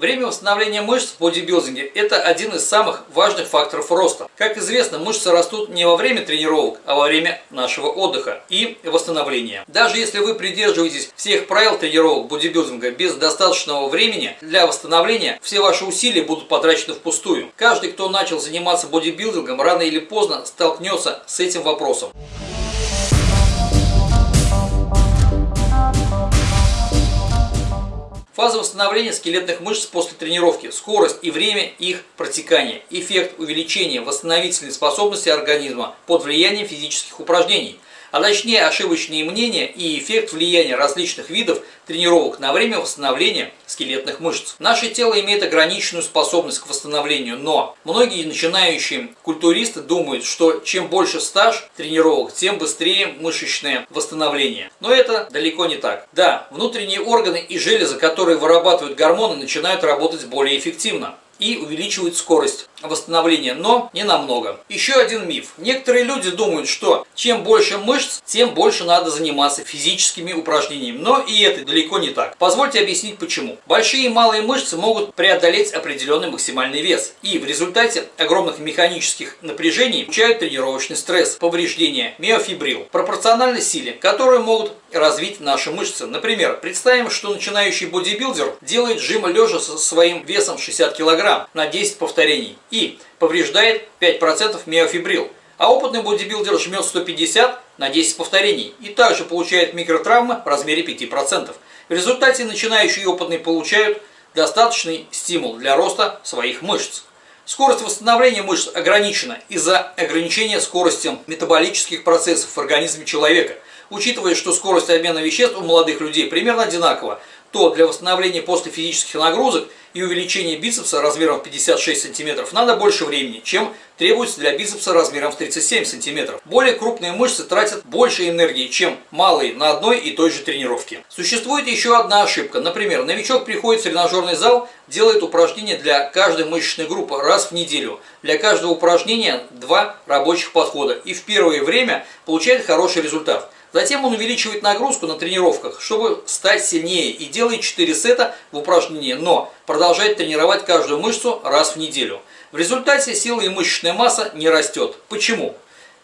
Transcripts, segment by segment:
Время восстановления мышц в бодибилдинге – это один из самых важных факторов роста. Как известно, мышцы растут не во время тренировок, а во время нашего отдыха и восстановления. Даже если вы придерживаетесь всех правил тренировок бодибилдинга без достаточного времени для восстановления, все ваши усилия будут потрачены впустую. Каждый, кто начал заниматься бодибилдингом, рано или поздно столкнется с этим вопросом. Фаза восстановления скелетных мышц после тренировки, скорость и время их протекания, эффект увеличения восстановительной способности организма под влиянием физических упражнений – а точнее ошибочные мнения и эффект влияния различных видов тренировок на время восстановления скелетных мышц. Наше тело имеет ограниченную способность к восстановлению, но многие начинающие культуристы думают, что чем больше стаж тренировок, тем быстрее мышечное восстановление. Но это далеко не так. Да, внутренние органы и железы, которые вырабатывают гормоны, начинают работать более эффективно и увеличивают скорость восстановления, но не намного. Еще один миф. Некоторые люди думают, что чем больше мышц, тем больше надо заниматься физическими упражнениями. Но и это далеко не так. Позвольте объяснить почему. Большие и малые мышцы могут преодолеть определенный максимальный вес. И в результате огромных механических напряжений получают тренировочный стресс, повреждение, миофибрил, пропорционально силе, которые могут развить наши мышцы. Например, представим, что начинающий бодибилдер делает жим лежа со своим весом 60 кг на 10 повторений и повреждает 5% миофибрил. А опытный бодибилдер жмет 150 на 10 повторений и также получает микротравмы в размере 5%. В результате начинающие и опытные получают достаточный стимул для роста своих мышц. Скорость восстановления мышц ограничена из-за ограничения скорости метаболических процессов в организме человека. Учитывая, что скорость обмена веществ у молодых людей примерно одинакова, то для восстановления после физических нагрузок и увеличения бицепса размером в 56 см надо больше времени, чем требуется для бицепса размером в 37 см. Более крупные мышцы тратят больше энергии, чем малые на одной и той же тренировке. Существует еще одна ошибка. Например, новичок приходит в тренажерный зал, делает упражнения для каждой мышечной группы раз в неделю. Для каждого упражнения два рабочих подхода и в первое время получает хороший результат. Затем он увеличивает нагрузку на тренировках, чтобы стать сильнее и делает 4 сета в упражнении, но продолжает тренировать каждую мышцу раз в неделю. В результате сила и мышечная масса не растет. Почему?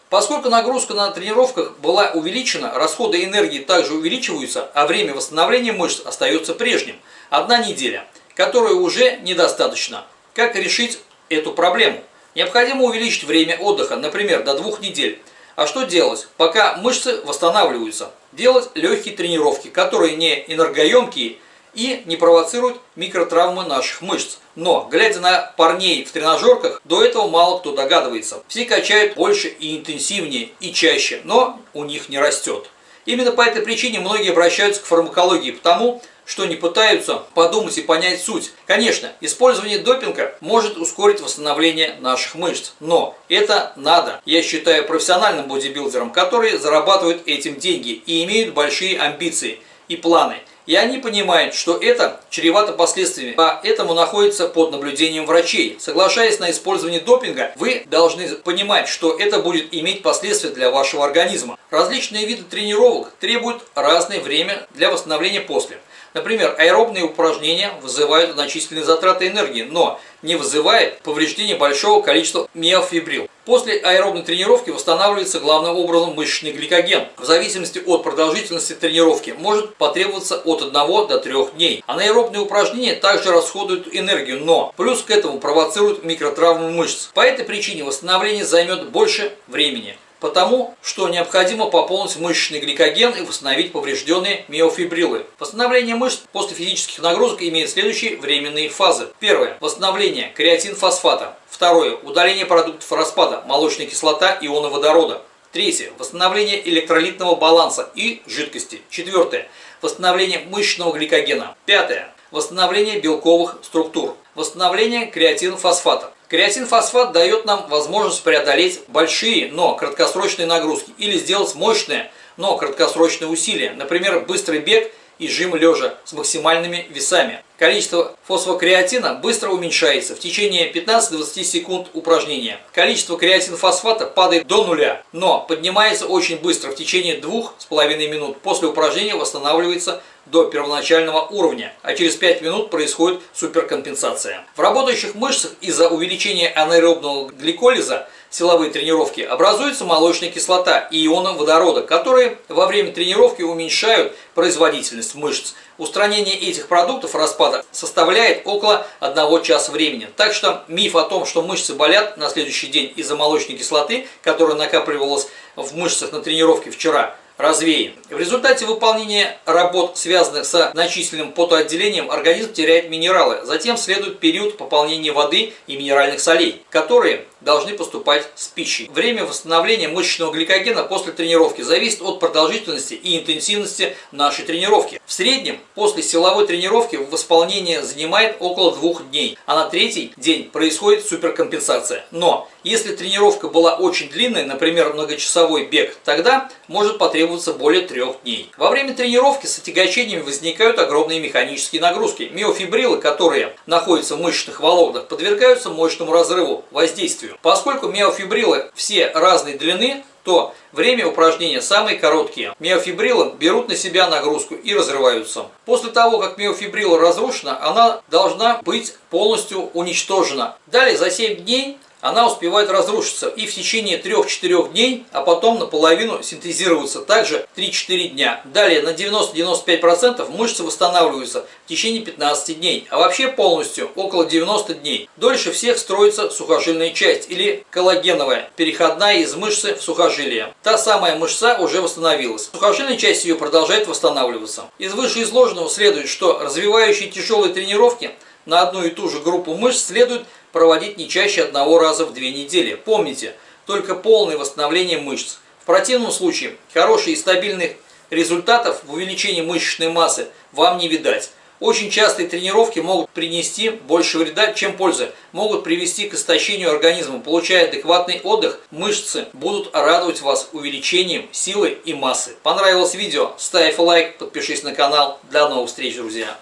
Поскольку нагрузка на тренировках была увеличена, расходы энергии также увеличиваются, а время восстановления мышц остается прежним. Одна неделя, которая уже недостаточно. Как решить эту проблему? Необходимо увеличить время отдыха, например, до двух недель. А что делать, пока мышцы восстанавливаются? Делать легкие тренировки, которые не энергоемкие и не провоцируют микротравмы наших мышц. Но, глядя на парней в тренажерках, до этого мало кто догадывается. Все качают больше и интенсивнее и чаще, но у них не растет. Именно по этой причине многие обращаются к фармакологии, потому что не пытаются подумать и понять суть. Конечно, использование допинга может ускорить восстановление наших мышц, но это надо, я считаю, профессиональным бодибилдерам, которые зарабатывают этим деньги и имеют большие амбиции и планы. И они понимают, что это чревато последствиями, поэтому находится под наблюдением врачей. Соглашаясь на использование допинга, вы должны понимать, что это будет иметь последствия для вашего организма. Различные виды тренировок требуют разное время для восстановления после. Например, аэробные упражнения вызывают значительные затраты энергии, но не вызывает повреждения большого количества миофибрил. После аэробной тренировки восстанавливается главным образом мышечный гликоген. В зависимости от продолжительности тренировки может потребоваться от 1 до 3 дней. Анаэробные упражнения также расходуют энергию, но плюс к этому провоцируют микротравмы мышц. По этой причине восстановление займет больше времени потому что необходимо пополнить мышечный гликоген и восстановить поврежденные миофибрилы. Восстановление мышц после физических нагрузок имеет следующие временные фазы. Первое. Восстановление креатин-фосфата. Второе. Удаление продуктов распада, молочная кислота, ионы водорода. Третье. Восстановление электролитного баланса и жидкости. Четвертое. Восстановление мышечного гликогена. Пятое. Восстановление белковых структур. Восстановление креатин-фосфата. Креатин-фосфат дает нам возможность преодолеть большие, но краткосрочные нагрузки или сделать мощные, но краткосрочные усилия, например, быстрый бег и жим лежа с максимальными весами. Количество фосфокреатина быстро уменьшается в течение 15-20 секунд упражнения. Количество креатинфосфата падает до нуля, но поднимается очень быстро в течение 2,5 минут. После упражнения восстанавливается до первоначального уровня, а через 5 минут происходит суперкомпенсация. В работающих мышцах из-за увеличения анаэробного гликолиза силовые тренировки образуется молочная кислота и ионы водорода, которые во время тренировки уменьшают производительность мышц. Устранение этих продуктов распада составляет около 1 часа времени. Так что миф о том, что мышцы болят на следующий день из-за молочной кислоты, которая накапливалась в мышцах на тренировке вчера, развеян. В результате выполнения работ, связанных с значительным потоотделением, организм теряет минералы. Затем следует период пополнения воды и минеральных солей, которые должны поступать с пищей. Время восстановления мышечного гликогена после тренировки зависит от продолжительности и интенсивности нашей тренировки. В среднем после силовой тренировки восполнение занимает около двух дней, а на третий день происходит суперкомпенсация. Но если тренировка была очень длинной, например, многочасовой бег, тогда может потребоваться более трех дней. Во время тренировки с отягощениями возникают огромные механические нагрузки. Миофибрилы, которые находятся в мышечных волокнах, подвергаются мощному разрыву, воздействию. Поскольку миофибрилы все разной длины, то время упражнения самые короткие. Миофибрилы берут на себя нагрузку и разрываются. После того, как миофибрила разрушена, она должна быть полностью уничтожена. Далее за 7 дней она успевает разрушиться и в течение 3-4 дней, а потом наполовину синтезироваться также 3-4 дня. Далее на 90-95% мышцы восстанавливаются в течение 15 дней, а вообще полностью около 90 дней. Дольше всех строится сухожильная часть или коллагеновая, переходная из мышцы в сухожилие. Та самая мышца уже восстановилась. Сухожильная часть ее продолжает восстанавливаться. Из вышеизложенного следует, что развивающие тяжелые тренировки на одну и ту же группу мышц следует проводить не чаще одного раза в две недели. Помните, только полное восстановление мышц. В противном случае хороших и стабильных результатов в увеличении мышечной массы вам не видать. Очень частые тренировки могут принести больше вреда, чем пользы. Могут привести к истощению организма. Получая адекватный отдых, мышцы будут радовать вас увеличением силы и массы. Понравилось видео? Ставь лайк, подпишись на канал. До новых встреч, друзья!